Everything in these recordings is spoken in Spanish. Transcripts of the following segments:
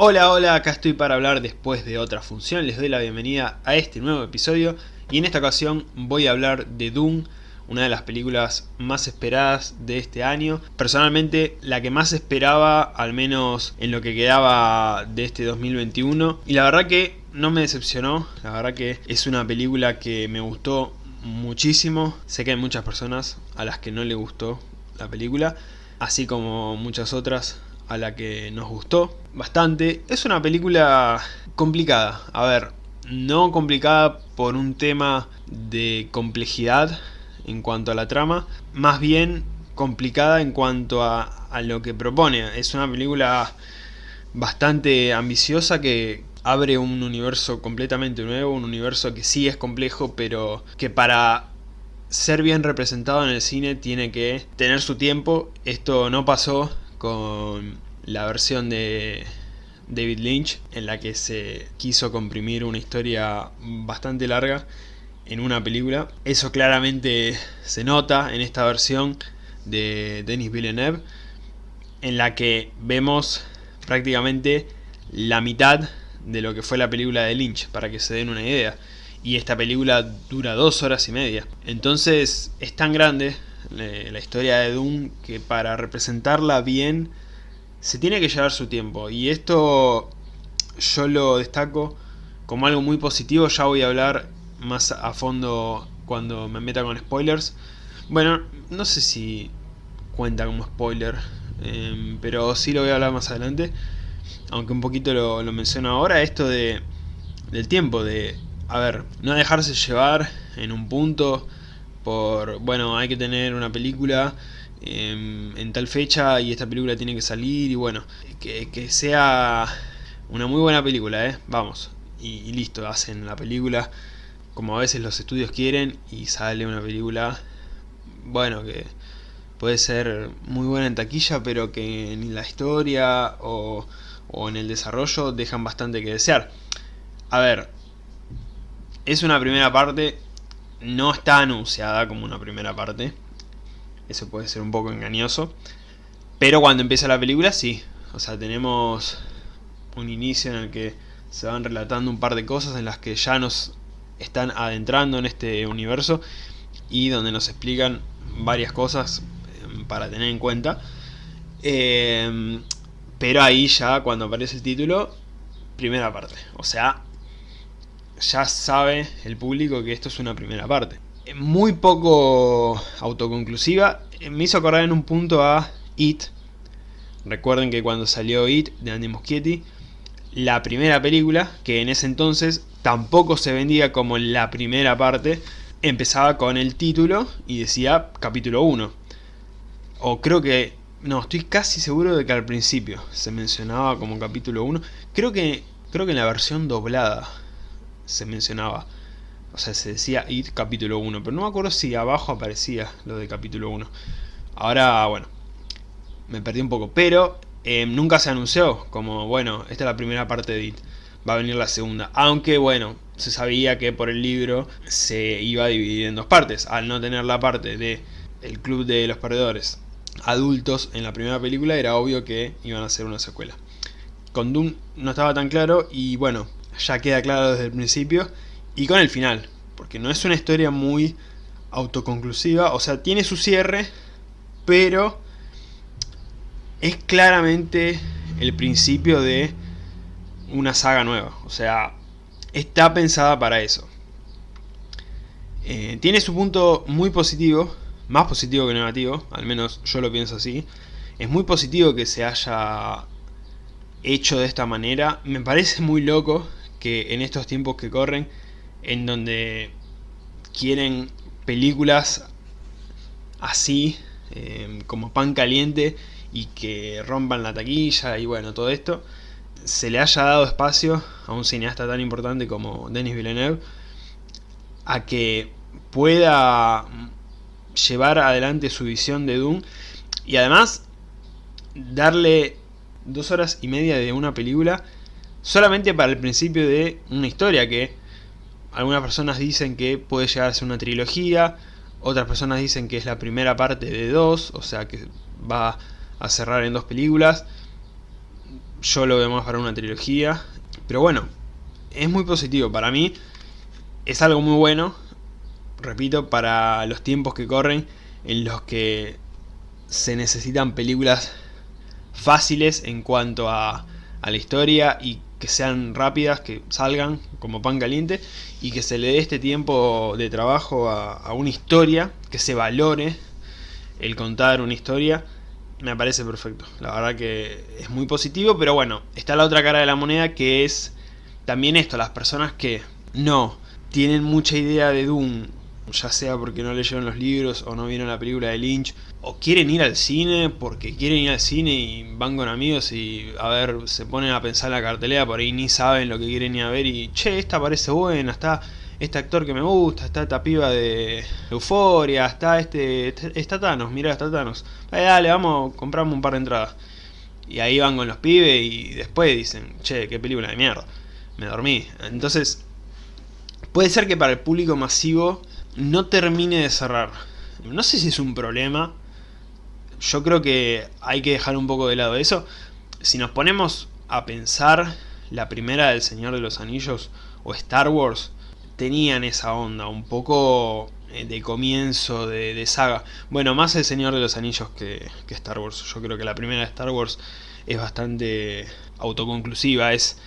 Hola, hola, acá estoy para hablar después de otra función, les doy la bienvenida a este nuevo episodio y en esta ocasión voy a hablar de Doom, una de las películas más esperadas de este año. Personalmente la que más esperaba, al menos en lo que quedaba de este 2021 y la verdad que no me decepcionó, la verdad que es una película que me gustó muchísimo. Sé que hay muchas personas a las que no le gustó la película, así como muchas otras a la que nos gustó bastante. Es una película complicada, a ver, no complicada por un tema de complejidad en cuanto a la trama, más bien complicada en cuanto a, a lo que propone. Es una película bastante ambiciosa que abre un universo completamente nuevo, un universo que sí es complejo, pero que para ser bien representado en el cine tiene que tener su tiempo. Esto no pasó con la versión de David Lynch en la que se quiso comprimir una historia bastante larga en una película. Eso claramente se nota en esta versión de Denis Villeneuve en la que vemos prácticamente la mitad de lo que fue la película de Lynch, para que se den una idea. Y esta película dura dos horas y media. Entonces es tan grande eh, la historia de Doom que para representarla bien se tiene que llevar su tiempo. Y esto yo lo destaco como algo muy positivo. Ya voy a hablar más a fondo cuando me meta con spoilers. Bueno, no sé si cuenta como spoiler, em, pero sí lo voy a hablar más adelante. Aunque un poquito lo, lo menciono ahora, esto de del tiempo, de, a ver, no dejarse llevar en un punto por, bueno, hay que tener una película Em, en tal fecha y esta película tiene que salir y bueno, que, sea una muy buena película, ¿eh? Vamos, y, listo, hacen la película como a veces los estudios quieren y sale una película, bueno, que puede ser muy buena en taquilla, pero que en la historia o, o en el desarrollo dejan bastante que desear. A ver, es una primera parte, no está anunciada como una primera parte, eso puede ser un poco engañoso. Pero cuando empieza la película, sí. O sea, tenemos un inicio en el que se van relatando un par de cosas en las que ya nos están adentrando en este universo y donde nos explican varias cosas em, para tener en cuenta. Em, pero ahí ya cuando aparece el título, primera parte. O sea, ya sabe el público que esto es una primera parte muy poco autoconclusiva. Me hizo acordar en un punto a It. Recuerden que cuando salió It de Andy Muschietti, la primera película, que en ese entonces tampoco se vendía como la primera parte, empezaba con el título y decía capítulo 1. O creo que... No, estoy casi seguro de que al principio se mencionaba como capítulo 1. Creo que, creo que en la versión doblada se mencionaba. O sea, se decía IT capítulo 1, pero no me acuerdo si abajo aparecía lo de capítulo 1. Ahora, bueno, me perdí un poco, pero eh, nunca se anunció como, bueno, esta es la primera parte de IT, va a venir la segunda. Aunque, bueno, se sabía que por el libro se iba a dividir en dos partes. Al no tener la parte de el club de los perdedores adultos en la primera película, era obvio que iban a hacer una secuela. Con Doom no estaba tan claro y bueno, ya queda claro desde el principio y con el final, porque no es una historia muy autoconclusiva, o sea, tiene su cierre, pero es claramente el principio de una saga nueva, o sea, está pensada para eso. Eh, tiene su punto muy positivo, más positivo que negativo, al menos yo lo pienso así. Es muy positivo que se haya hecho de esta manera. Me parece muy loco que en estos tiempos que corren en donde quieren películas así, em, como pan caliente, y que rompan la taquilla y bueno, todo esto, se le haya dado espacio a un cineasta tan importante como Denis Villeneuve a que pueda llevar adelante su visión de Doom y además darle dos horas y media de una película solamente para el principio de una historia que algunas personas dicen que puede llegar a ser una trilogía, otras personas dicen que es la primera parte de dos, o sea que va a cerrar en dos películas. yo lo veo más para una trilogía, pero bueno, es muy positivo para mí, es algo muy bueno, repito, para los tiempos que corren, en los que se necesitan películas fáciles en cuanto a, a la historia y que sean rápidas, que salgan como pan caliente y que se le dé este tiempo de trabajo a, una historia, que se valore el contar una historia, me parece perfecto. La verdad que es muy positivo, pero bueno, está la otra cara de la moneda que es también esto, las personas que no tienen mucha idea de Doom ya sea porque no leyeron los libros o no vieron la película de Lynch, o quieren ir al cine porque quieren ir al cine y van con amigos y a ver, se ponen a pensar la cartelera, por ahí ni saben lo que quieren ir a ver y che, esta parece buena, está este actor que me gusta, está esta piba de Euforia, está este, está Thanos, mirá, está Thanos, dale, dale, vamos, compramos un par de entradas. Y ahí van con los pibes y después dicen, che, qué película de mierda, me dormí. Entonces, puede ser que para el público masivo no termine de cerrar. No sé si es un problema. Yo creo que hay que dejar un poco de lado eso. Si nos ponemos a pensar, la primera del Señor de los Anillos o Star Wars tenían esa onda, un poco eh, de comienzo de, saga. Bueno, más el Señor de los Anillos que, que, Star Wars. Yo creo que la primera de Star Wars es bastante autoconclusiva, es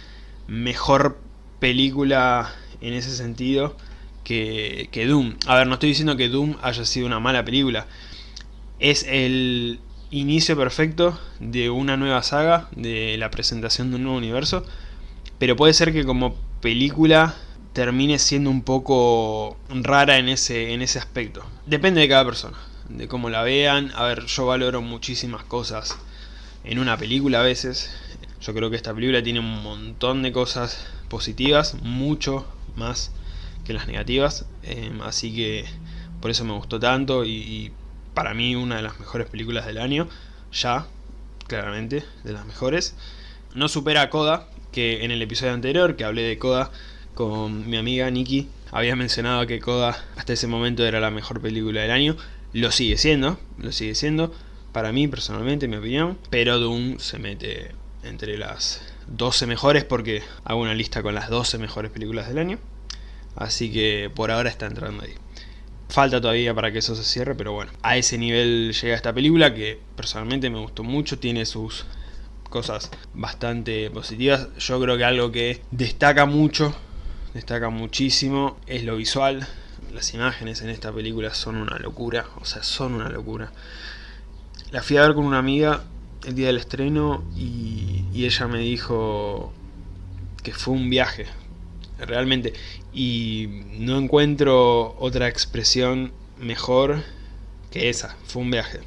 mejor película en ese sentido que, Doom. A ver, no estoy diciendo que Doom haya sido una mala película. Es el inicio perfecto de una nueva saga, de la presentación de un nuevo universo. Pero puede ser que como película termine siendo un poco rara en ese, en ese aspecto. Depende de cada persona, de cómo la vean. A ver, yo valoro muchísimas cosas en una película a veces. Yo creo que esta película tiene un montón de cosas positivas, mucho más que las negativas, em, así que por eso me gustó tanto y, para mí una de las mejores películas del año, ya, claramente, de las mejores. No supera a Coda, que en el episodio anterior, que hablé de Coda con mi amiga Nikki, había mencionado que Coda hasta ese momento era la mejor película del año, lo sigue siendo, lo sigue siendo, para mí personalmente, en mi opinión, pero Doom se mete entre las 12 mejores porque hago una lista con las 12 mejores películas del año. Así que por ahora está entrando ahí. Falta todavía para que eso se cierre, pero bueno. A ese nivel llega esta película que personalmente me gustó mucho. Tiene sus cosas bastante positivas. Yo creo que algo que destaca mucho, destaca muchísimo, es lo visual. Las imágenes en esta película son una locura, o sea, son una locura. La fui a ver con una amiga el día del estreno y, y ella me dijo que fue un viaje, realmente. Y no encuentro otra expresión mejor que esa, fue un viaje.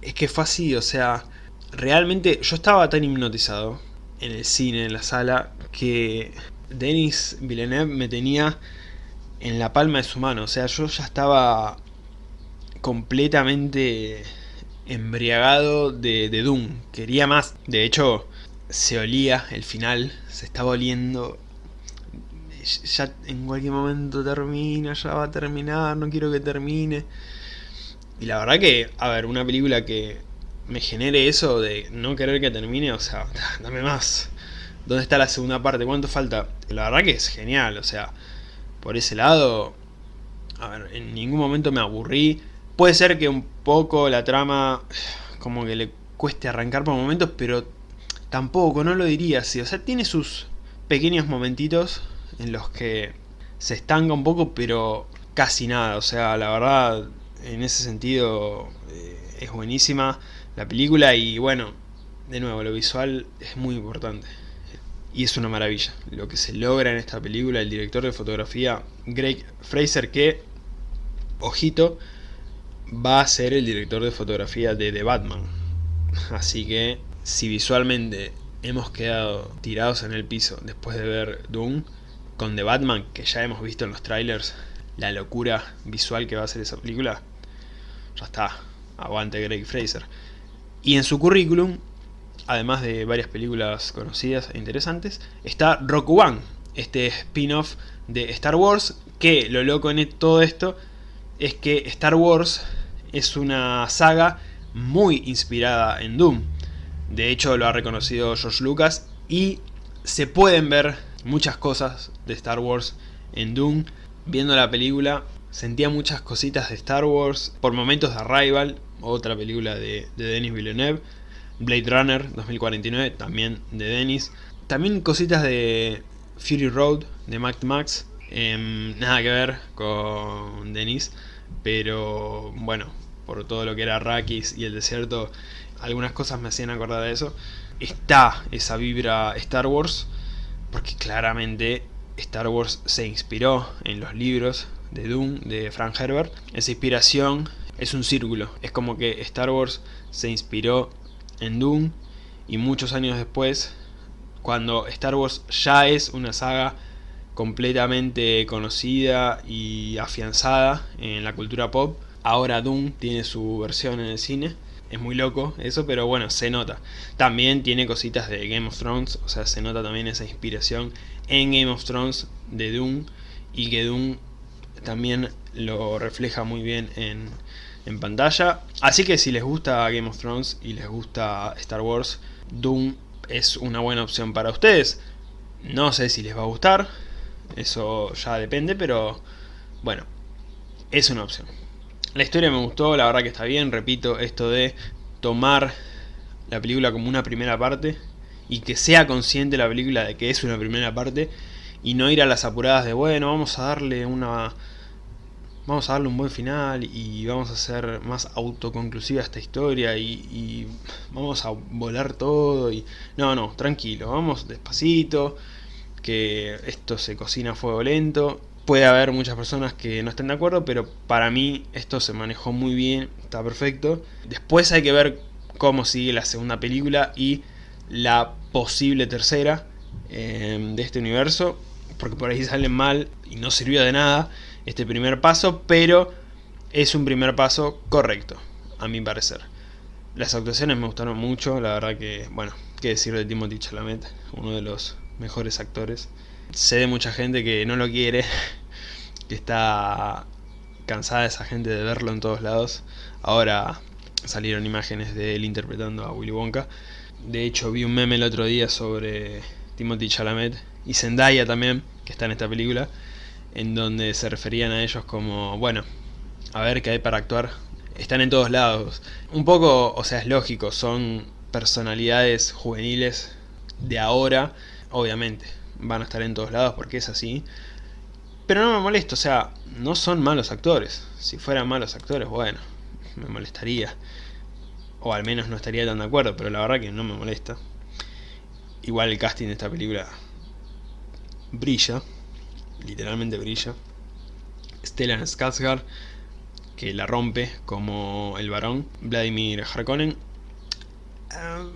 Es que fue así, o sea, realmente yo estaba tan hipnotizado en el cine, en la sala, que Denis Villeneuve me tenía en la palma de su mano. O sea, yo ya estaba completamente embriagado de, de Doom. Quería más. De hecho, se olía el final, se estaba oliendo ya en cualquier momento termina, ya va a terminar, no quiero que termine. Y la verdad que, a ver, una película que me genere eso de no querer que termine, o sea, dame más. ¿Dónde está la segunda parte? ¿Cuánto falta? La verdad que es genial, o sea, por ese lado, a ver, en ningún momento me aburrí. Puede ser que un poco la trama como que le cueste arrancar por momentos, pero tampoco, no lo diría así. O sea, tiene sus pequeños momentitos en los que se estanca un poco, pero casi nada. O sea, la verdad, en ese sentido eh, es buenísima la película y bueno, de nuevo, lo visual es muy importante. Y es una maravilla lo que se logra en esta película. El director de fotografía, Greg Fraser, que, ojito, va a ser el director de fotografía de The Batman. Así que, si visualmente hemos quedado tirados en el piso después de ver Doom, con The Batman, que ya hemos visto en los trailers, la locura visual que va a ser esa película, ya está, aguante Greg Fraser. Y en su currículum, además de varias películas conocidas e interesantes, está Rock One, este spin-off de Star Wars, que lo loco en todo esto es que Star Wars es una saga muy inspirada en Doom. De hecho lo ha reconocido George Lucas Y se pueden ver muchas cosas de Star Wars en Dune. Viendo la película sentía muchas cositas de Star Wars. Por momentos de Arrival, otra película de, Denis Villeneuve. Blade Runner 2049, también de Denis. También cositas de Fury Road, de Mad Max. Em, nada que ver con Denis. Pero bueno, por todo lo que era Arrakis y el desierto, algunas cosas me hacían acordar de eso. Está esa vibra Star Wars, porque claramente Star Wars se inspiró en los libros de Dune de Frank Herbert. Esa inspiración es un círculo, es como que Star Wars se inspiró en Dune y muchos años después, cuando Star Wars ya es una saga completamente conocida y afianzada en la cultura pop, ahora Dune tiene su versión en el cine es muy loco eso, pero bueno, se nota. También tiene cositas de Game of Thrones, o sea, se nota también esa inspiración en Game of Thrones de Doom y que Doom también lo refleja muy bien en, en pantalla. Así que si les gusta Game of Thrones y les gusta Star Wars, Doom es una buena opción para ustedes. No sé si les va a gustar, eso ya depende, pero bueno, es una opción. La historia me gustó, la verdad que está bien, repito, esto de tomar la película como una primera parte y que sea consciente la película de que es una primera parte y no ir a las apuradas de bueno, vamos a darle una vamos a darle un buen final y vamos a hacer más autoconclusiva esta historia y, y, vamos a volar todo y no, no, tranquilo, vamos despacito que esto se cocina a fuego lento Puede haber muchas personas que no estén de acuerdo, pero para mí esto se manejó muy bien, está perfecto. Después hay que ver cómo sigue la segunda película y la posible tercera eh, de este universo, porque por ahí salen mal y no sirvió de nada este primer paso, pero es un primer paso correcto, a mi parecer. Las actuaciones me gustaron mucho, la verdad que, bueno, qué decir de Timothy Chalamet, uno de los mejores actores sé de mucha gente que no lo quiere, que está cansada esa gente de verlo en todos lados. Ahora salieron imágenes de él interpretando a Willy Wonka. De hecho vi un meme el otro día sobre Timothy Chalamet y Zendaya también, que está en esta película, en donde se referían a ellos como, bueno, a ver qué hay para actuar. Están en todos lados. Un poco, o sea, es lógico, son personalidades juveniles de ahora, obviamente van a estar en todos lados porque es así. Pero no me molesta, o sea, no son malos actores. Si fueran malos actores, bueno, me molestaría. O al menos no estaría tan de acuerdo, pero la verdad que no me molesta. Igual el casting de esta película brilla, literalmente brilla. Stellan Skarsgård, que la rompe como el varón. Vladimir Harkonnen. Ah,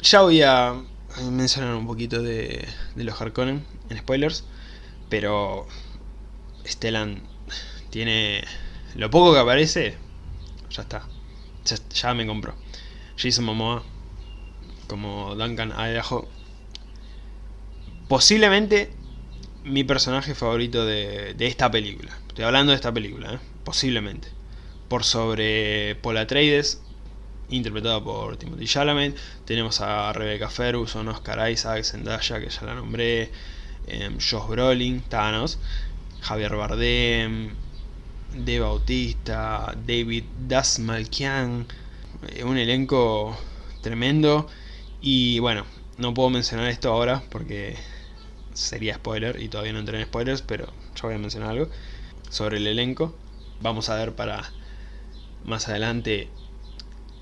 ya voy a mencionar un poquito de, los Harkonnen en spoilers, pero Stellan tiene lo poco que aparece, ya está, ya, me compró. Jason Momoa como Duncan Idaho, posiblemente mi personaje favorito de, esta película. Estoy hablando de esta película, ¿eh? posiblemente. Por sobre Paul Atreides, interpretado por Timothy Chalamet. Tenemos a Rebecca Ferguson, Oscar Isaac, Zendaya, que ya la nombré, eh, Josh Brolin, Thanos, Javier Bardem, De Bautista, David Dasmalkian, eh, un elenco tremendo. Y bueno, no puedo mencionar esto ahora porque sería spoiler y todavía no entré en spoilers, pero yo voy a mencionar algo sobre el elenco. Vamos a ver para más adelante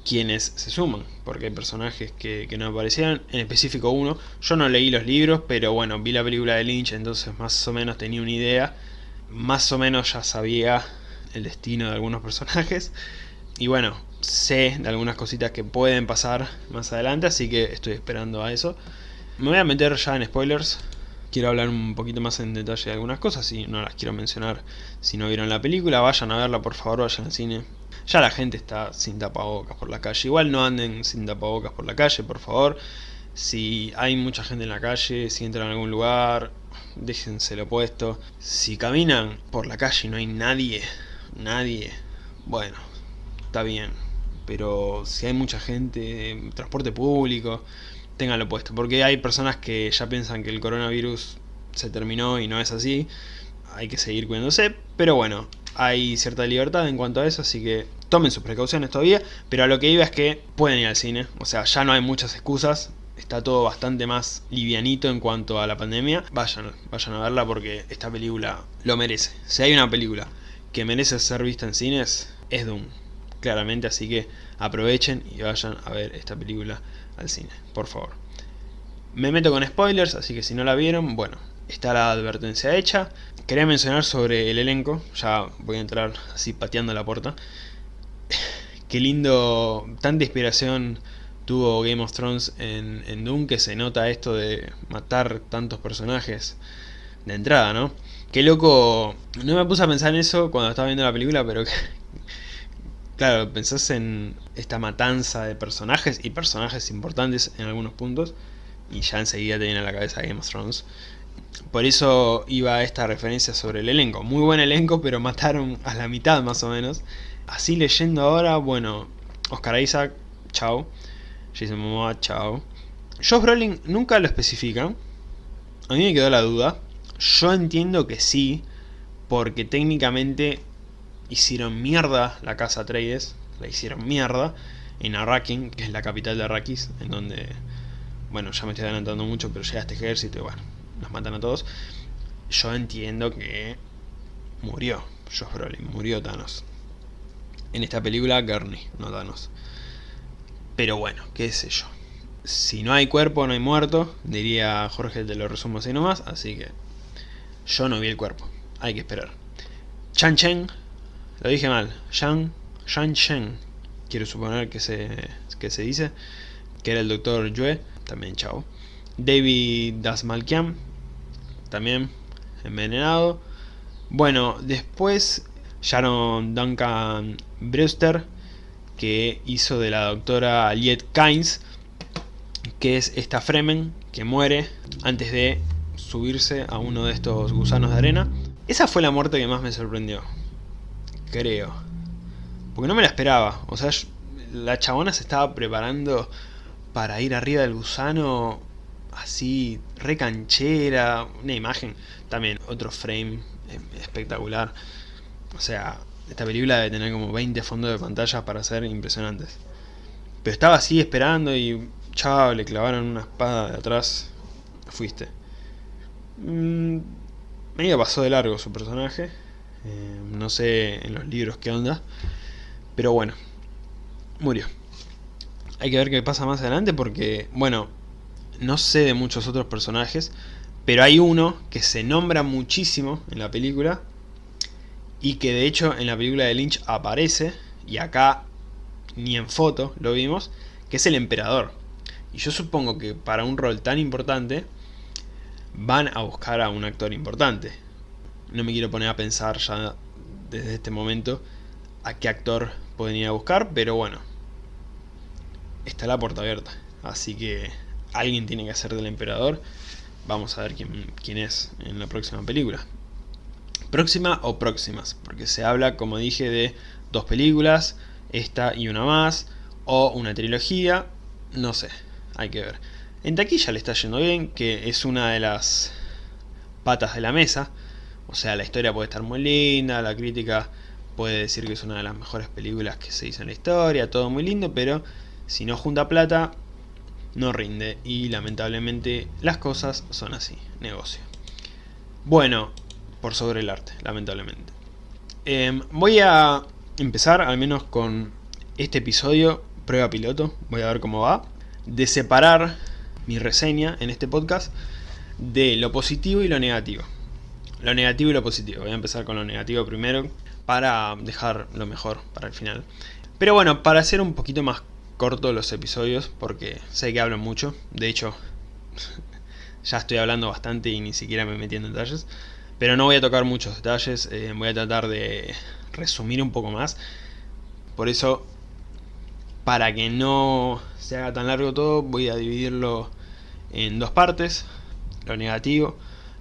quienes se suman, porque hay personajes que, no aparecían, en específico uno. Yo no leí los libros, pero bueno, vi la película de Lynch, entonces más o menos tenía una idea. Más o menos ya sabía el destino de algunos personajes. Y bueno, sé de algunas cositas que pueden pasar más adelante, así que estoy esperando a eso. Me voy a meter ya en spoilers. Quiero hablar un poquito más en detalle de algunas cosas y no las quiero mencionar si no vieron la película. Vayan a verla, por favor, vayan al cine ya la gente está sin tapabocas por la calle. Igual no anden sin tapabocas por la calle, por favor. Si hay mucha gente en la calle, si entran a algún lugar, déjenselo puesto. Si caminan por la calle y no hay nadie, nadie, bueno, está bien. Pero si hay mucha gente, transporte público, tenganlo puesto, porque hay personas que ya piensan que el coronavirus se terminó y no es así, hay que seguir cuidándose, pero bueno, hay cierta libertad en cuanto a eso, así que tomen sus precauciones todavía, pero a lo que iba es que pueden ir al cine, o sea, ya no hay muchas excusas, está todo bastante más livianito en cuanto a la pandemia, vayan, vayan a verla porque esta película lo merece. Si hay una película que merece ser vista en cines, es Doom, claramente, así que aprovechen y vayan a ver esta película al cine, por favor. Me meto con spoilers, así que si no la vieron, bueno, está la advertencia hecha. Quería mencionar sobre el elenco, ya voy a entrar así pateando la puerta. Qué lindo, tanta inspiración tuvo Game of Thrones en, en Doom que se nota esto de matar tantos personajes de entrada, ¿no? Qué loco, no me puse a pensar en eso cuando estaba viendo la película, pero claro, pensás en esta matanza de personajes y personajes importantes en algunos puntos y ya enseguida te viene a la cabeza Game of Thrones. Por eso iba esta referencia sobre el elenco. Muy buen elenco, pero mataron a la mitad más o menos. Así leyendo ahora, bueno, Oscar Isaac, chao. Jason Momoa, chao. Josh Brolin nunca lo especifica. A mí me quedó la duda. Yo entiendo que sí, porque técnicamente hicieron mierda la casa Trades. La hicieron mierda en Arrakeen, que es la capital de Arrakis, en donde... Bueno, ya me estoy adelantando mucho, pero llega este ejército y bueno, los matan a todos. Yo entiendo que murió Josh Brolin, murió Thanos. En esta película, Gurney, no Thanos. Pero bueno, qué sé yo. Si no hay cuerpo, no hay muerto, diría Jorge, te lo resumo así nomás, así que yo no vi el cuerpo, hay que esperar. Chan Chen, lo dije mal, Shang, Shan Chen, quiero suponer que se, que se dice, que era el doctor Yue, también chao. David Dasmalkian, también envenenado. Bueno, después Sharon Duncan Brewster, que hizo de la doctora Aliette Kynes, que es esta Fremen que muere antes de subirse a uno de estos gusanos de arena. Esa fue la muerte que más me sorprendió. Creo. Porque no me la esperaba. O sea, la chabona se estaba preparando para ir arriba del gusano así, recanchera. Una imagen, también otro frame eh, espectacular. O sea, esta película debe tener como 20 fondos de pantalla para ser impresionantes. Pero estaba así esperando y... Chao, le clavaron una espada de atrás. Fuiste. Mm, medio pasó de largo su personaje. Eh, no sé en los libros qué onda. Pero bueno. Murió. Hay que ver qué pasa más adelante porque, bueno, no sé de muchos otros personajes. Pero hay uno que se nombra muchísimo en la película y que de hecho en la película de Lynch aparece, y acá ni en foto lo vimos, que es el emperador. Y yo supongo que para un rol tan importante van a buscar a un actor importante. No me quiero poner a pensar ya desde este momento a qué actor pueden ir a buscar, pero bueno, está la puerta abierta. Así que alguien tiene que hacer del emperador. Vamos a ver quién, quién es en la próxima película próxima o próximas, porque se habla, como dije, de dos películas, esta y una más, o una trilogía, no sé, hay que ver. En taquilla le está yendo bien, que es una de las patas de la mesa, o sea, la historia puede estar muy linda, la crítica puede decir que es una de las mejores películas que se hizo en la historia, todo muy lindo, pero si no junta plata, no rinde, y lamentablemente las cosas son así, negocio. Bueno, por sobre el arte, lamentablemente. Em, voy a empezar al menos con este episodio, prueba piloto, voy a ver cómo va, de separar mi reseña en este podcast de lo positivo y lo negativo. Lo negativo y lo positivo, voy a empezar con lo negativo primero para dejar lo mejor para el final. Pero bueno, para hacer un poquito más corto los episodios, porque sé que hablo mucho, de hecho ya estoy hablando bastante y ni siquiera me metí en detalles. Pero no voy a tocar muchos detalles, eh, voy a tratar de resumir un poco más. Por eso, para que no se haga tan largo todo, voy a dividirlo en dos partes. Lo negativo,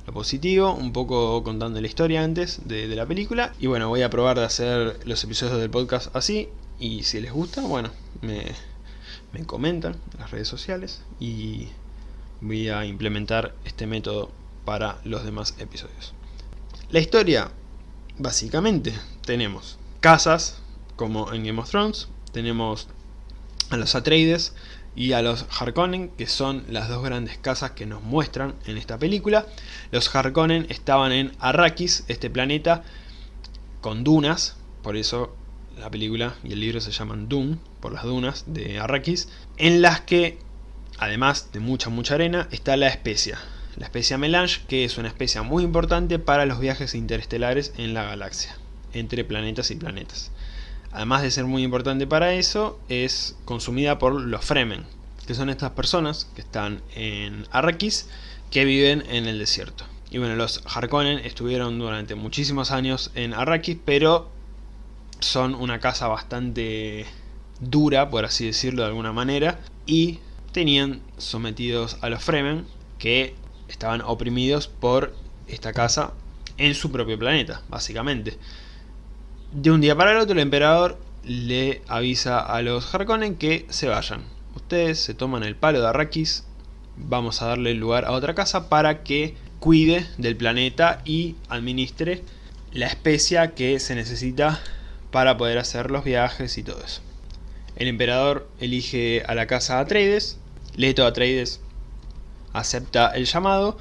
lo positivo, un poco contando la historia antes de, de la película. Y bueno, voy a probar de hacer los episodios del podcast así. Y si les gusta, bueno, me, me comentan en las redes sociales y voy a implementar este método para los demás episodios. La historia, básicamente, tenemos casas como en Game of Thrones, tenemos a los Atreides y a los Harkonnen, que son las dos grandes casas que nos muestran en esta película. Los Harkonnen estaban en Arrakis, este planeta con dunas, por eso la película y el libro se llaman Dune, por las dunas de Arrakis, en las que, además de mucha mucha arena, está la especia. La especia melange, que es una especia muy importante para los viajes interestelares en la galaxia, entre planetas y planetas. Además de ser muy importante para eso, es consumida por los Fremen, que son estas personas que están en Arrakis, que viven en el desierto. Y bueno, los Harkonnen estuvieron durante muchísimos años en Arrakis, pero son una casa bastante dura, por así decirlo de alguna manera, y tenían sometidos a los Fremen, que estaban oprimidos por esta casa en su propio planeta, básicamente. De un día para el otro el emperador le avisa a los Harkonnen que se vayan. Ustedes se toman el palo de Arrakis, vamos a darle lugar a otra casa para que cuide del planeta y administre la especia que se necesita para poder hacer los viajes y todo eso. El emperador elige a la casa Atreides, Leto Atreides acepta el llamado,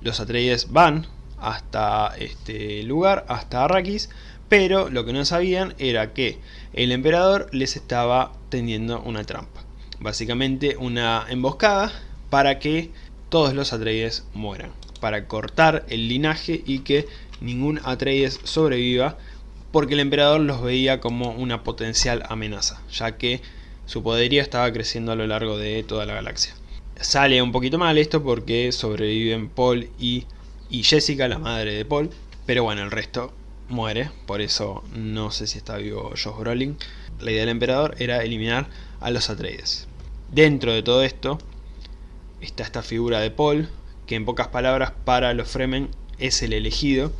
los Atreides van hasta este lugar, hasta Arrakis, pero lo que no sabían era que el emperador les estaba tendiendo una trampa. Básicamente una emboscada para que todos los Atreides mueran para cortar el linaje y que ningún Atreides sobreviva porque el emperador los veía como una potencial amenaza, ya que su poderío estaba creciendo a lo largo de toda la galaxia. Sale un poquito mal esto porque sobreviven Paul y, y Jessica, la madre de Paul, pero bueno, el resto muere, por eso no sé si está vivo Josh Brolin. La idea del emperador era eliminar a los Atreides. Dentro de todo esto está esta figura de Paul, que en pocas palabras para los Fremen es el elegido.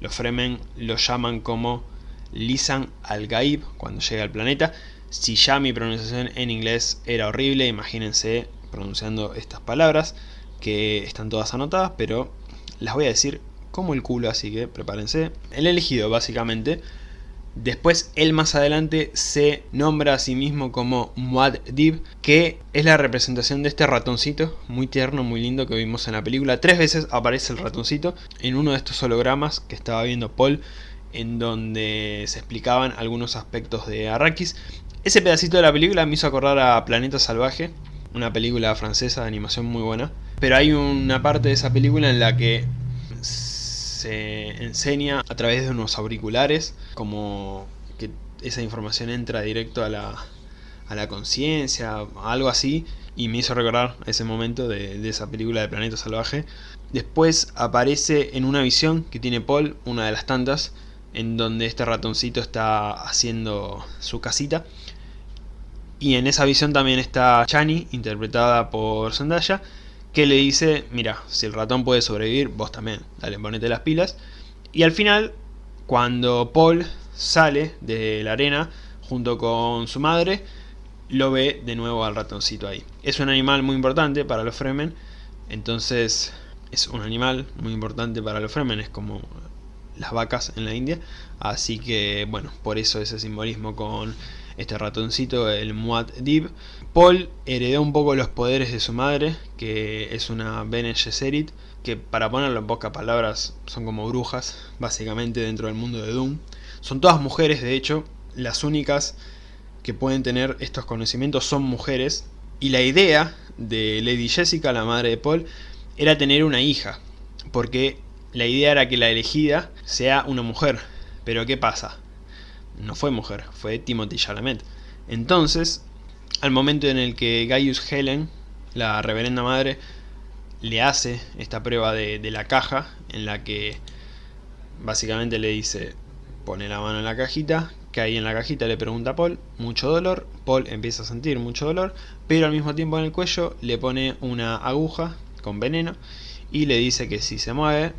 Los Fremen lo llaman como Lisan al-Gaib cuando llega al planeta. Si ya mi pronunciación en inglés era horrible, imagínense pronunciando estas palabras que están todas anotadas, pero las voy a decir como el culo, así que prepárense. El elegido básicamente Después él más adelante se nombra a sí mismo como Muad'Dib, que es la representación de este ratoncito, muy tierno, muy lindo que vimos en la película. Tres veces aparece el ratoncito en uno de estos hologramas que estaba viendo Paul, en donde se explicaban algunos aspectos de Arrakis. Ese pedacito de la película me hizo acordar a Planeta Salvaje, una película francesa de animación muy buena. Pero hay una parte de esa película en la que se enseña a través de unos auriculares, como que esa información entra directo a la, a la conciencia, algo así, y me hizo recordar ese momento de, de, esa película de Planeta Salvaje. Después aparece en una visión que tiene Paul, una de las tantas, en donde este ratoncito está haciendo su casita. Y en esa visión también está Chani, interpretada por Zendaya, que le dice, mira, si el ratón puede sobrevivir, vos también, dale, ponete las pilas. Y al final, cuando Paul sale de la arena junto con su madre, lo ve de nuevo al ratoncito ahí. Es un animal muy importante para los Fremen, entonces es un animal muy importante para los Fremen, es como las vacas en la India, así que bueno, por eso ese simbolismo con este ratoncito, el Muad'Dib. Paul heredó un poco los poderes de su madre, que es una Bene Gesserit, que para ponerlo en pocas palabras son como brujas, básicamente dentro del mundo de Doom. Son todas mujeres, de hecho, las únicas que pueden tener estos conocimientos son mujeres, y la idea de Lady Jessica, la madre de Paul, era tener una hija, porque la idea era que la elegida sea una mujer. Pero ¿qué pasa? no fue mujer, fue Timothy Chalamet. Entonces, al momento en el que Gaius Helen, la reverenda madre, le hace esta prueba de, de, la caja, en la que básicamente le dice, pone la mano en la cajita, que ahí en la cajita le pregunta a Paul, mucho dolor, Paul empieza a sentir mucho dolor, pero al mismo tiempo en el cuello le pone una aguja con veneno y le dice que si se mueve,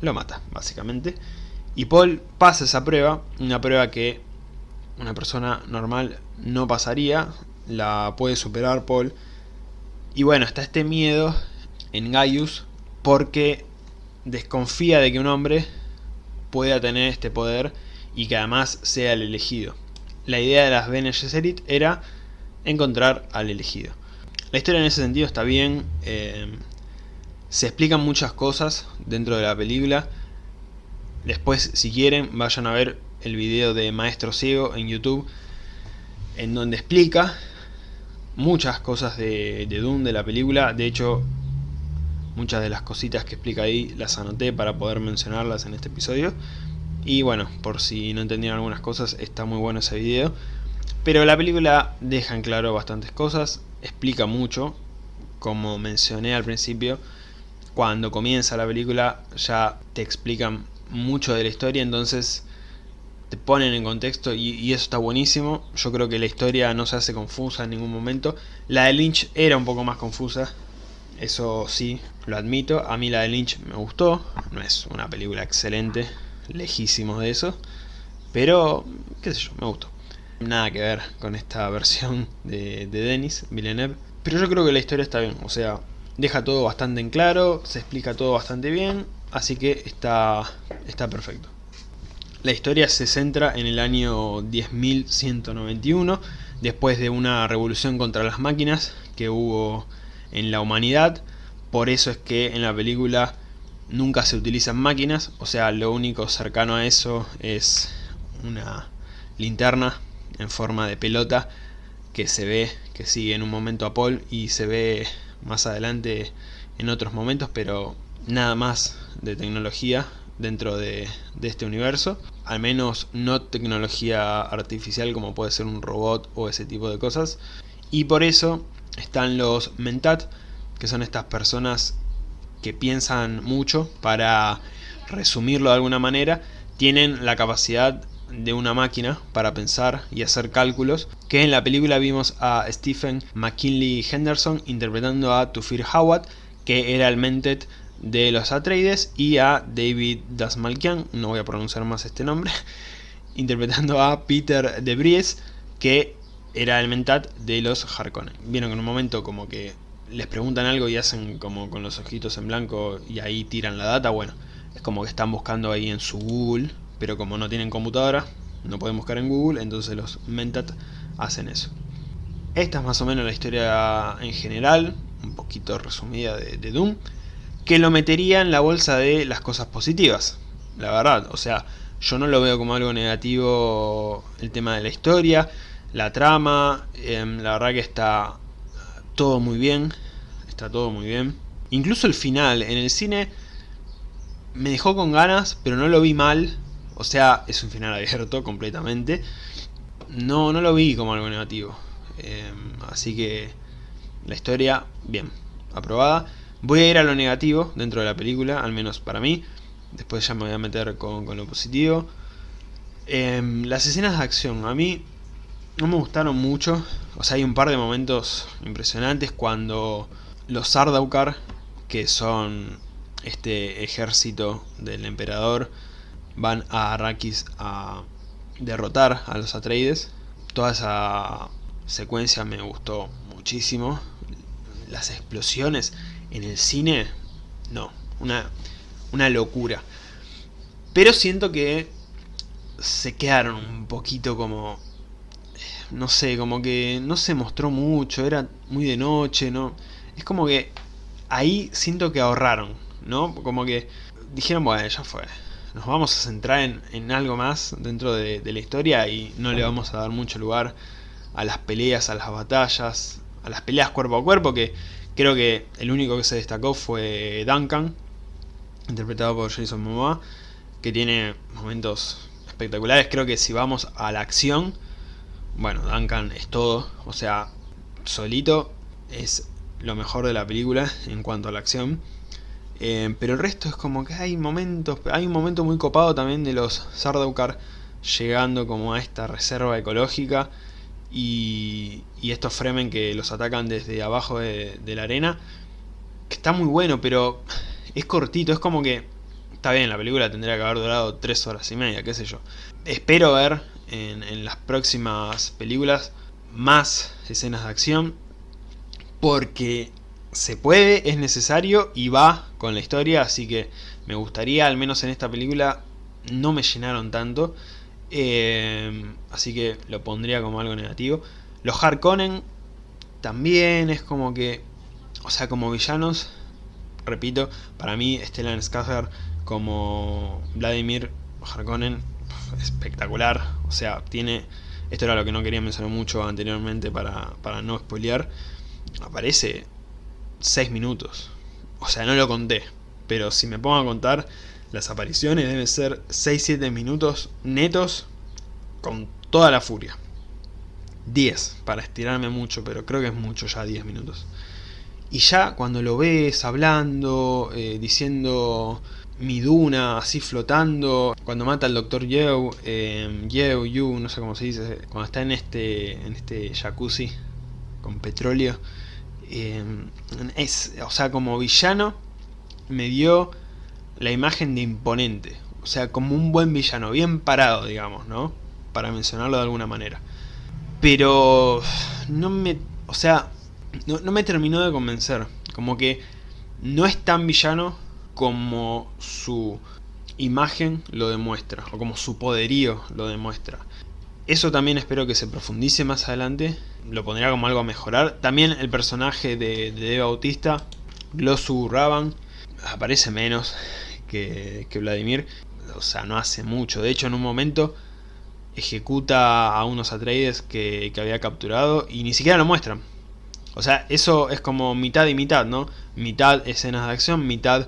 lo mata, básicamente. Y Paul pasa esa prueba, una prueba que una persona normal no pasaría, la puede superar Paul. Y bueno, está este miedo en Gaius porque desconfía de que un hombre pueda tener este poder y que además sea el elegido. La idea de las Bene Gesserit era encontrar al elegido. La historia en ese sentido está bien, eh, se explican muchas cosas dentro de la película. Después, si quieren, vayan a ver el video de Maestro Ciego en YouTube, en donde explica muchas cosas de, de Doom de la película. De hecho, muchas de las cositas que explica ahí las anoté para poder mencionarlas en este episodio. Y bueno, por si no entendieron algunas cosas, está muy bueno ese video. Pero la película deja en claro bastantes cosas, explica mucho, como mencioné al principio, cuando comienza la película ya te explican mucho de la historia, entonces te ponen en contexto y, eso está buenísimo. Yo creo que la historia no se hace confusa en ningún momento. La de Lynch era un poco más confusa, eso sí, lo admito. A mí la de Lynch me gustó, no es una película excelente, lejísimo de eso, pero qué sé yo, me gustó. Nada que ver con esta versión de, de Denis Villeneuve, pero yo creo que la historia está bien, o sea, deja todo bastante en claro, se explica todo bastante bien, así que está, está perfecto. La historia se centra en el año 10.191, después de una revolución contra las máquinas que hubo en la humanidad, por eso es que en la película nunca se utilizan máquinas, o sea, lo único cercano a eso es una linterna en forma de pelota que se ve, que sigue en un momento a Paul y se ve más adelante en otros momentos, pero nada más de tecnología dentro de, este universo, al menos no tecnología artificial como puede ser un robot o ese tipo de cosas, y por eso están los Mentat, que son estas personas que piensan mucho, para resumirlo de alguna manera, tienen la capacidad de una máquina para pensar y hacer cálculos, que en la película vimos a Stephen McKinley Henderson interpretando a Tufir Hawat, que era el Mentet de los Atreides, y a David Dasmalkian, no voy a pronunciar más este nombre, interpretando a Peter de Bries, que era el Mentat de los Harkonnen. Vieron que en un momento como que les preguntan algo y hacen como con los ojitos en blanco y ahí tiran la data, bueno, es como que están buscando ahí en su Google, pero como no tienen computadora, no pueden buscar en Google, entonces los Mentat hacen eso. Esta es más o menos la historia en general, un poquito resumida de, Doom, que lo metería en la bolsa de las cosas positivas, la verdad, o sea, yo no lo veo como algo negativo el tema de la historia, la trama, em, la verdad que está todo muy bien, está todo muy bien. Incluso el final, en el cine me dejó con ganas, pero no lo vi mal. O sea, es un final abierto completamente. No, no lo vi como algo negativo. Em, así que la historia, bien, aprobada. Voy a ir a lo negativo dentro de la película, al menos para mí. Después ya me voy a meter con, lo positivo. Em, las escenas de acción, a mí no me gustaron mucho. O sea, hay un par de momentos impresionantes cuando los Sardaukar, que son este ejército del emperador, van a Arrakis a derrotar a los Atreides. Toda esa secuencia me gustó muchísimo. Las explosiones en el cine, no, una, una locura. Pero siento que se quedaron un poquito como no sé, como que no se mostró mucho, era muy de noche, ¿no? Es como que ahí siento que ahorraron, ¿no? Como que dijeron, bueno, ya fue, nos vamos a centrar en, algo más dentro de, la historia y no le vamos a dar mucho lugar a las peleas, a las batallas, a las peleas cuerpo a cuerpo, que creo que el único que se destacó fue Duncan, interpretado por Jason Momoa, que tiene momentos espectaculares, creo que si vamos a la acción bueno, Duncan es todo, o sea, solito es lo mejor de la película en cuanto a la acción. Eh, pero el resto es como que hay momentos, hay un momento muy copado también de los Sardaukar llegando como a esta reserva ecológica y, estos Fremen que los atacan desde abajo de, la arena. Que está muy bueno, pero es cortito, es como que... Está bien, la película tendría que haber durado tres horas y media, qué sé yo. Espero ver en, las próximas películas más escenas de acción, porque se puede, es necesario y va con la historia, así que me gustaría, al menos en esta película, no me llenaron tanto, eh, así que lo pondría como algo negativo. Los Harkonnen también es como que, o sea, como villanos, repito, para mí Stellan Skarsgård como Vladimir Harkonnen, espectacular, o sea, tiene, esto era lo que no quería mencionar mucho anteriormente para, para no spoilear, aparece 6 minutos, o sea, no lo conté, pero si me pongo a contar, las apariciones deben ser 6-7 minutos netos con toda la furia. 10, para estirarme mucho, pero creo que es mucho ya 10 minutos. Y ya cuando lo ves hablando, eh, diciendo mi duna, así flotando, cuando mata al doctor Yeo, eh, Yeo, Yu, no sé cómo se dice, cuando está en este, en este jacuzzi con petróleo, eh, es, o sea, como villano, me dio la imagen de imponente, o sea, como un buen villano, bien parado, digamos, ¿no? Para mencionarlo de alguna manera. Pero no me, o sea, no me terminó de convencer, como que no es tan villano como su imagen lo demuestra, o como su poderío lo demuestra. Eso también espero que se profundice más adelante, lo pondría como algo a mejorar. También el personaje de, de Bautista, Glosu Raban, aparece menos que, que Vladimir, o sea, no hace mucho. De hecho, en un momento ejecuta a unos Atreides que, que había capturado y ni siquiera lo muestran. O sea, eso es como mitad y mitad, ¿no? Mitad escenas de acción, mitad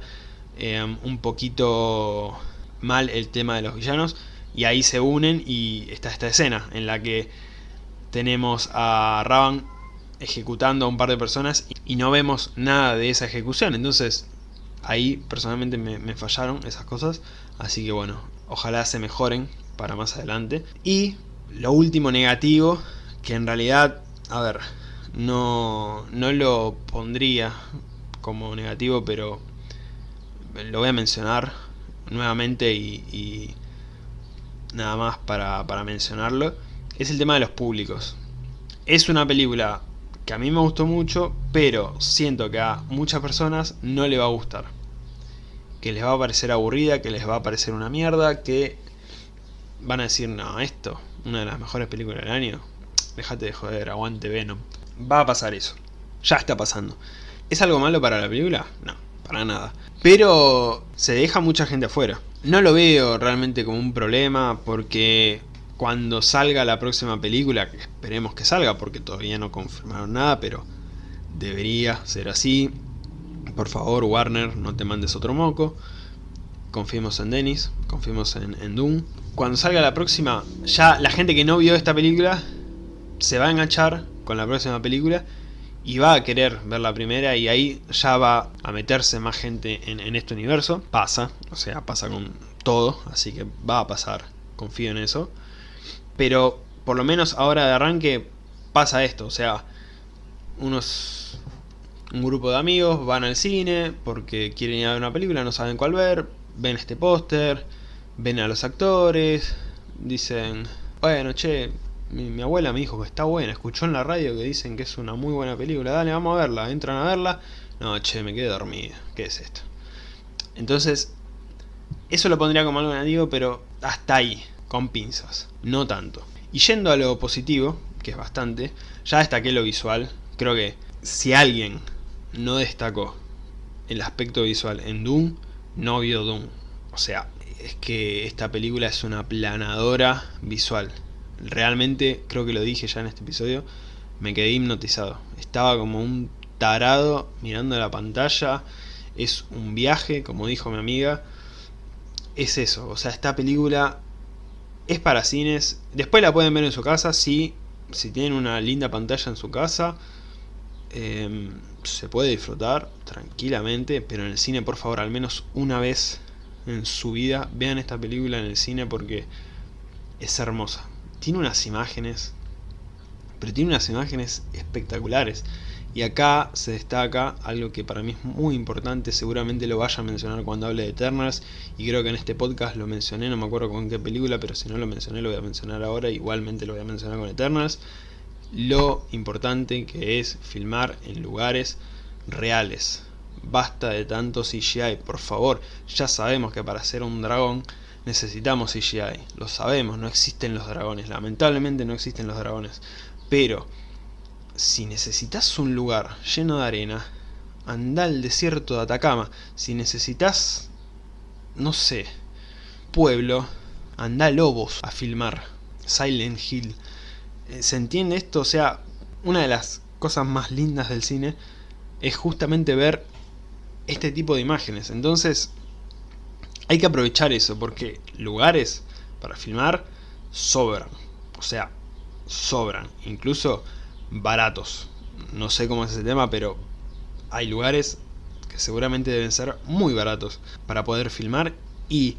eh, un poquito mal el tema de los villanos. Y ahí se unen y está esta escena en la que tenemos a Raban ejecutando a un par de personas y no vemos nada de esa ejecución. Entonces ahí personalmente me, fallaron esas cosas. Así que bueno, ojalá se mejoren para más adelante. Y lo último negativo, que en realidad, a ver, no, no lo pondría como negativo, pero lo voy a mencionar nuevamente y, nada más para, para mencionarlo, es el tema de los públicos. Es una película que a mí me gustó mucho, pero siento que a muchas personas no le va a gustar. Que les va a parecer aburrida, que les va a parecer una mierda, que van a decir, no, esto, una de las mejores películas del año, déjate de joder, aguante Venom. Va a pasar eso. Ya está pasando. ¿Es algo malo para la película? No, para nada. Pero se deja mucha gente afuera. No lo veo realmente como un problema porque cuando salga la próxima película, que esperemos que salga porque todavía no confirmaron nada, pero debería ser así. Por favor, Warner, no te mandes otro moco. Confiemos en Dennis, confiemos en, en Doom. Cuando salga la próxima, ya la gente que no vio esta película se va a enganchar con la próxima película y va a querer ver la primera y ahí ya va a meterse más gente en, en, este universo. Pasa, o sea, pasa con todo, así que va a pasar, confío en eso. Pero por lo menos ahora de arranque pasa esto, o sea, unos un grupo de amigos van al cine porque quieren ir a ver una película, no saben cuál ver, ven este póster, ven a los actores, dicen, bueno, che, mi, abuela me dijo que está buena, escuchó en la radio que dicen que es una muy buena película, dale, vamos a verla, entran a verla, no, che, me quedé dormido, ¿qué es esto? Entonces, eso lo pondría como algo negativo, pero hasta ahí, con pinzas, no tanto. Y yendo a lo positivo, que es bastante, ya destaqué lo visual, creo que si alguien no destacó el aspecto visual en Doom, no vio Doom. O sea, es que esta película es una planadora visual realmente, creo que lo dije ya en este episodio, me quedé hipnotizado. Estaba como un tarado mirando la pantalla. Es un viaje, como dijo mi amiga. Es eso, o sea, esta película es para cines. Después la pueden ver en su casa, si, si tienen una linda pantalla en su casa. Eh, se puede disfrutar tranquilamente, pero en el cine, por favor, al menos una vez en su vida, vean esta película en el cine porque es hermosa tiene unas imágenes, pero tiene unas imágenes espectaculares. Y acá se destaca algo que para mí es muy importante, seguramente lo vaya a mencionar cuando hable de Eternals, y creo que en este podcast lo mencioné, no me acuerdo con qué película, pero si no lo mencioné lo voy a mencionar ahora, igualmente lo voy a mencionar con Eternals, lo importante que es filmar en lugares reales. Basta de tanto CGI, por favor. Ya sabemos que para hacer un dragón necesitamos CGI. Lo sabemos, no existen los dragones. Lamentablemente no existen los dragones. Pero, si necesitas un lugar lleno de arena, anda al desierto de Atacama. Si necesitas, no sé, pueblo, anda a Lobos a filmar. Silent Hill. Eh, ¿Se entiende esto? O sea, una de las cosas más lindas del cine es justamente ver este tipo de imágenes. Entonces, hay que aprovechar eso, porque lugares para filmar sobran. O sea, sobran. Incluso baratos. No sé cómo es ese tema, pero hay lugares que seguramente deben ser muy baratos para poder filmar y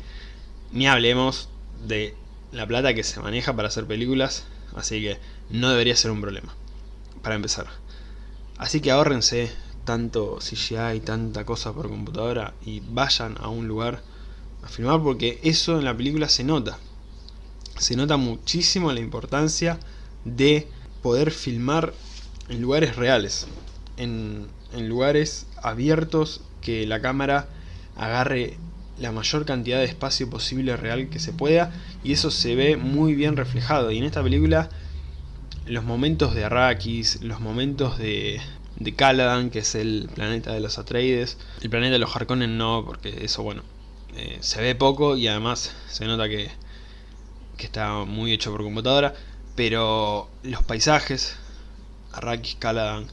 ni hablemos de la plata que se maneja para hacer películas, así que no debería ser un problema, para empezar. Así que ahórrense tanto CGI, tanta cosa por computadora y vayan a un lugar a filmar porque eso en la película se nota. Se nota muchísimo la importancia de poder filmar en lugares reales, en, lugares abiertos que la cámara agarre la mayor cantidad de espacio posible real que se pueda y eso se ve muy bien reflejado. Y en esta película los momentos de Arrakis, los momentos de, de Caladan que es el planeta de los Atreides, el planeta de los Harkonnen no porque eso bueno eh, se ve poco y además se nota que, que está muy hecho por computadora pero los paisajes, Arrakis, Caladan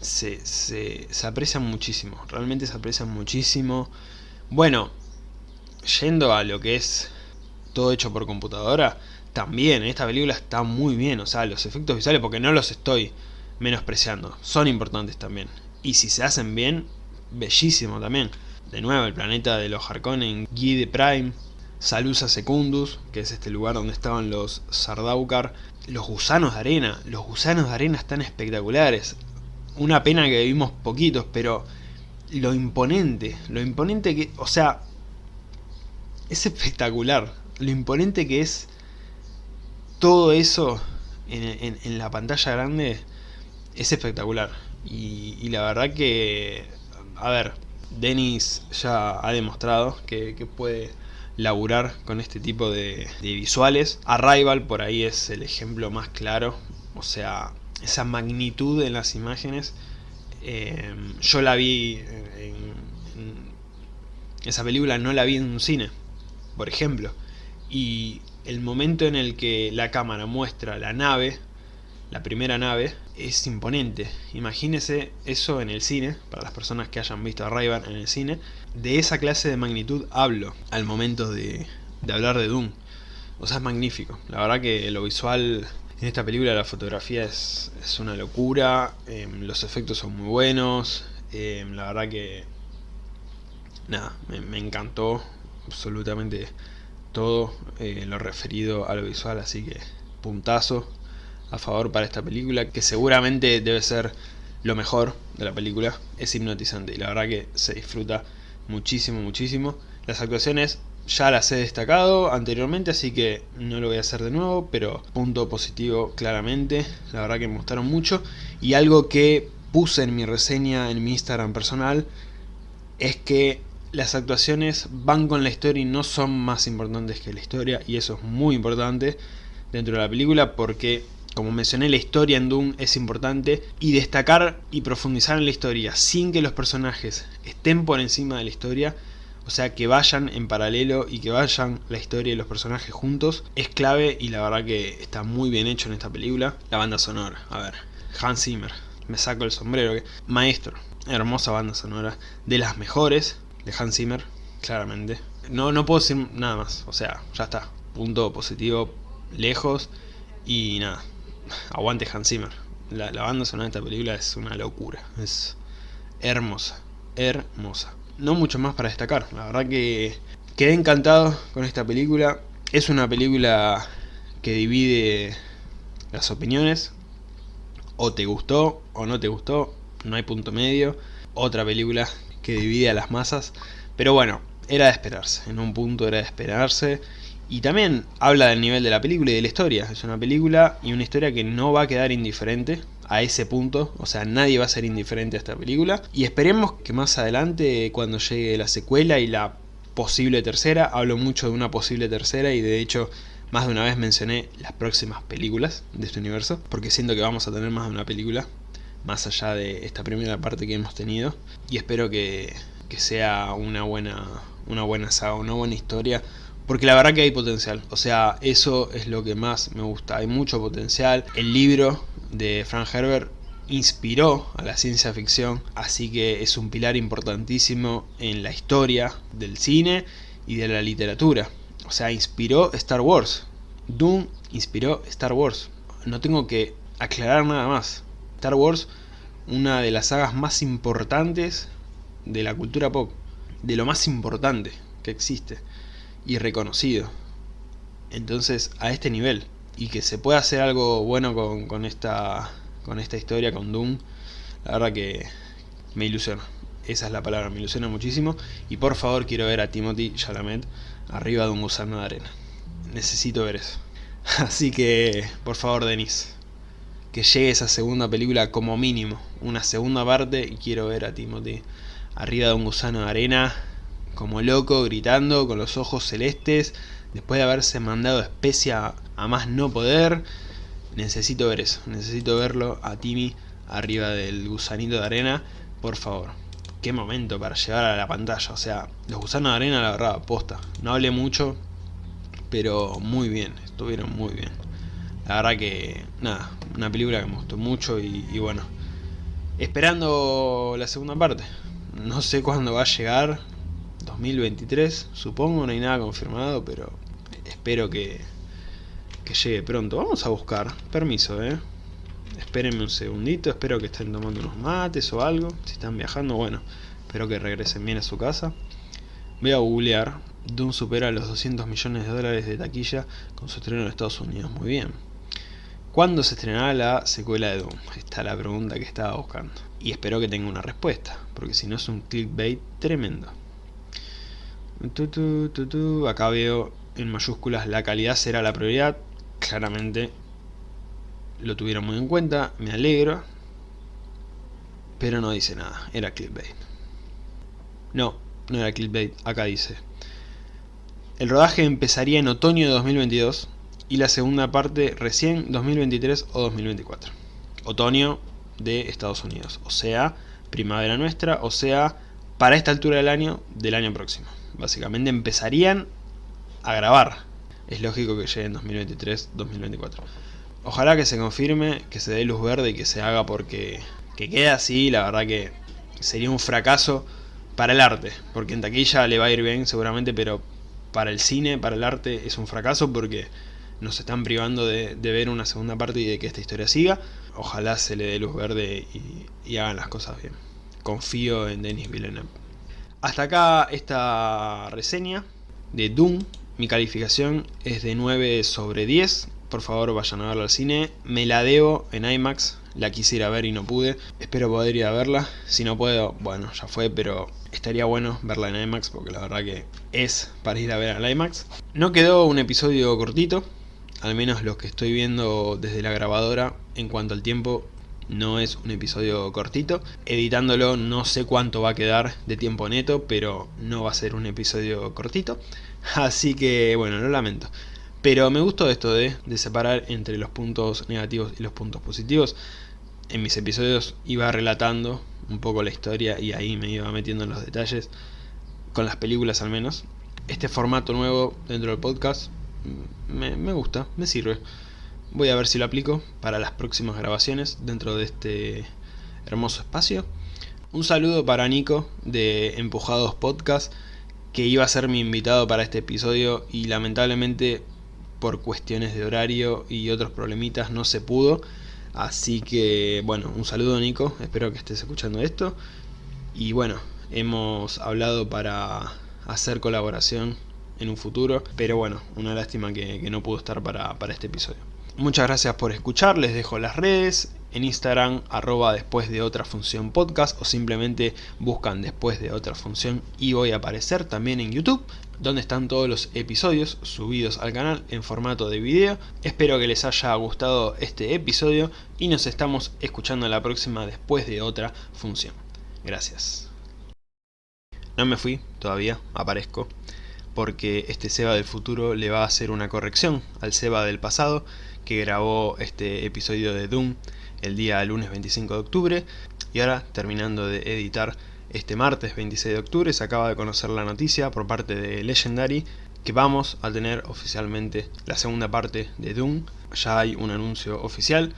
se, se, aprecian muchísimo, realmente se aprecian muchísimo bueno, yendo a lo que es todo hecho por computadora, también esta película está muy bien, o sea, los efectos visuales, porque no los estoy menospreciando, son importantes también. Y si se hacen bien, bellísimo también. De nuevo, el planeta de los Harkonnen, Guide Prime, Salusa Secundus, que es este lugar donde estaban los Sardaukar, los gusanos de arena, los gusanos de arena están espectaculares. Una pena que vimos poquitos, pero lo imponente, lo imponente que, o sea, es espectacular. Lo imponente que es todo eso en, la pantalla grande es espectacular. Y, la verdad que, a ver, Dennis ya ha demostrado que, puede laburar con este tipo de, visuales. Arrival por ahí es el ejemplo más claro. O sea, esa magnitud en las imágenes. Eh, yo la vi en, esa película no la vi en un cine por ejemplo. Y el momento en el que la cámara muestra la nave, la primera nave, es imponente. Imagínese eso en el cine, para las personas que hayan visto a en el cine. De esa clase de magnitud hablo al momento de, hablar de Doom. O sea, es magnífico. La verdad que lo visual en esta película, la fotografía es, una locura. Em, los efectos son muy buenos. Em, la verdad que... Nada, me encantó absolutamente todo eh, lo referido a lo visual, así que puntazo a favor para esta película, que seguramente debe ser lo mejor de la película, es hipnotizante y la verdad que se disfruta muchísimo, muchísimo. Las actuaciones ya las he destacado anteriormente, así que no lo voy a hacer de nuevo, pero punto positivo claramente, la verdad que me gustaron mucho. Y algo que puse en mi reseña en mi Instagram personal es que las actuaciones van con la historia y no son más importantes que la historia y eso es muy importante dentro de la película porque como mencioné la historia en Doom es importante y destacar y profundizar en la historia sin que los personajes estén por encima de la historia o sea que vayan en paralelo y que vayan la historia y los personajes juntos es clave y la verdad que está muy bien hecho en esta película la banda sonora, a ver, Hans Zimmer me saco el sombrero, maestro hermosa banda sonora, de las mejores de Hans Zimmer, claramente. No, no puedo decir nada más, o sea, ya está. Punto positivo, lejos y nada. Aguante Hans Zimmer. La, la banda sonora de esta película es una locura, es hermosa, hermosa. No mucho más para destacar, la verdad que quedé encantado con esta película. Es una película que divide las opiniones, o te gustó o no te gustó, no hay punto medio. Otra película que divide a las masas. Pero bueno, era de esperarse, en un punto era de esperarse. Y también habla del nivel de la película y de la historia. Es una película y una historia que no va a quedar indiferente a ese punto. O sea, nadie va a ser indiferente a esta película. Y esperemos que más adelante, cuando llegue la secuela y la posible tercera, hablo mucho de una posible tercera y de hecho más de una vez mencioné las próximas películas de este universo. Porque siento que vamos a tener más de una película. Más allá de esta primera parte que hemos tenido. Y espero que, que sea una buena, una buena saga, una buena historia porque la verdad que hay potencial, o sea, eso es lo que más me gusta, hay mucho potencial. El libro de Frank Herbert inspiró a la ciencia ficción, así que es un pilar importantísimo en la historia del cine y de la literatura. O sea, inspiró Star Wars. Doom inspiró Star Wars. No tengo que aclarar nada más. Star Wars, una de las sagas más importantes de la cultura pop. De lo más importante que existe y reconocido. Entonces, a este nivel. Y que se pueda hacer algo bueno con, esta, con esta historia, con Doom, la verdad que me ilusiona. Esa es la palabra, me ilusiona muchísimo. Y por favor quiero ver a Timothy Chalamet arriba de un gusano de arena. Necesito ver eso. Así que, por favor, Denis, que llegue esa segunda película como mínimo. Una segunda parte y quiero ver a Timothy arriba de un gusano de arena como loco, gritando, con los ojos celestes, después de haberse mandado especia a más no poder. Necesito ver eso, necesito verlo a Timmy arriba del gusanito de arena, por favor. Qué momento para llevar a la pantalla, o sea, los gusanos de arena la verdad, posta. No hablé mucho, pero muy bien, estuvieron muy bien. La verdad que, nada, una película que me gustó mucho y, y bueno, esperando la segunda parte. No sé cuándo va a llegar, 2023, supongo, no hay nada confirmado, pero espero que, que llegue pronto. Vamos a buscar, permiso, eh. Espérenme un segundito, espero que estén tomando unos mates o algo. Si están viajando, bueno, espero que regresen bien a su casa. Voy a googlear. Doom supera los 200 millones de dólares de taquilla con su estreno en Estados Unidos. Muy bien. ¿Cuándo se estrenará la secuela de Doom? Esta es la pregunta que estaba buscando. Y espero que tenga una respuesta, porque si no es un clickbait tremendo. Acá veo en mayúsculas la calidad será la prioridad. Claramente lo tuvieron muy en cuenta, me alegro. Pero no dice nada, era clickbait. No, no era clickbait, acá dice. El rodaje empezaría en otoño de 2022 y la segunda parte recién 2023 o 2024. Otoño de Estados Unidos, o sea, primavera nuestra, o sea, para esta altura del año, del año próximo. Básicamente empezarían a grabar. Es lógico que llegue en 2023-2024. Ojalá que se confirme, que se dé luz verde y que se haga porque que quede así, la verdad que sería un fracaso para el arte. Porque en taquilla le va a ir bien seguramente, pero para el cine, para el arte es un fracaso porque nos están privando de, ver una segunda parte y de que esta historia siga. Ojalá se le dé luz verde y, y hagan las cosas bien. Confío en Denis Villeneuve. Hasta acá esta reseña de Doom. Mi calificación es de 9 sobre 10. Por favor vayan a verla al cine. Me la debo en IMAX. La quisiera ver y no pude. Espero poder ir a verla. Si no puedo, bueno, ya fue, pero estaría bueno verla en IMAX porque la verdad que es para ir a ver al IMAX. No quedó un episodio cortito. Al menos lo que estoy viendo desde la grabadora en cuanto al tiempo no es un episodio cortito. Editándolo no sé cuánto va a quedar de tiempo neto, pero no va a ser un episodio cortito. Así que bueno, lo lamento. Pero me gustó esto de, separar entre los puntos negativos y los puntos positivos. En mis episodios iba relatando un poco la historia y ahí me iba metiendo en los detalles, con las películas al menos. Este formato nuevo dentro del podcast me, me gusta, me sirve. Voy a ver si lo aplico para las próximas grabaciones dentro de este hermoso espacio. Un saludo para Nico de Empujados Podcast, que iba a ser mi invitado para este episodio y lamentablemente por cuestiones de horario y otros problemitas no se pudo. Así que bueno, un saludo Nico, espero que estés escuchando esto. Y bueno, hemos hablado para hacer colaboración en un futuro, pero bueno, una lástima que, no pudo estar para, para este episodio. Muchas gracias por escuchar, les dejo las redes en Instagram arroba después de otra función podcast o simplemente buscan después de otra función y voy a aparecer también en YouTube donde están todos los episodios subidos al canal en formato de video. Espero que les haya gustado este episodio y nos estamos escuchando la próxima después de otra función. Gracias. No me fui todavía, aparezco, porque este Seba del futuro le va a hacer una corrección al Seba del pasado que grabó este episodio de Doom el día lunes 25 de octubre y ahora terminando de editar este martes 26 de octubre se acaba de conocer la noticia por parte de Legendary que vamos a tener oficialmente la segunda parte de Doom. Ya hay un anuncio oficial.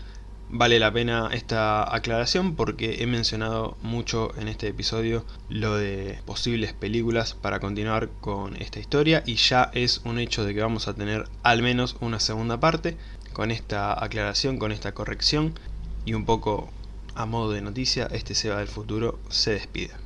Vale la pena esta aclaración porque he mencionado mucho en este episodio lo de posibles películas para continuar con esta historia y ya es un hecho de que vamos a tener al menos una segunda parte. Con esta aclaración, con esta corrección y un poco a modo de noticia, este Seba del futuro se despide.